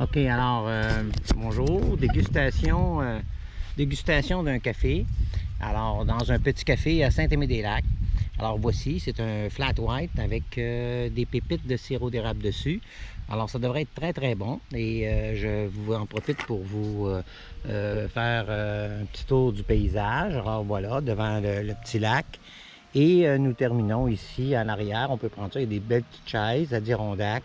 OK, alors, euh, bonjour, dégustation, euh, dégustation d'un café. Alors, dans un petit café à Saint-Aimé-des-Lacs. Alors, voici, c'est un flat white avec euh, des pépites de sirop d'érable dessus. Alors, ça devrait être très, très bon. Et euh, je vous en profite pour vous euh, faire un petit tour du paysage. Alors, voilà, devant le, petit lac. Et nous terminons ici, en arrière, on peut prendre ça, il y a des belles petites chaises à Dirondac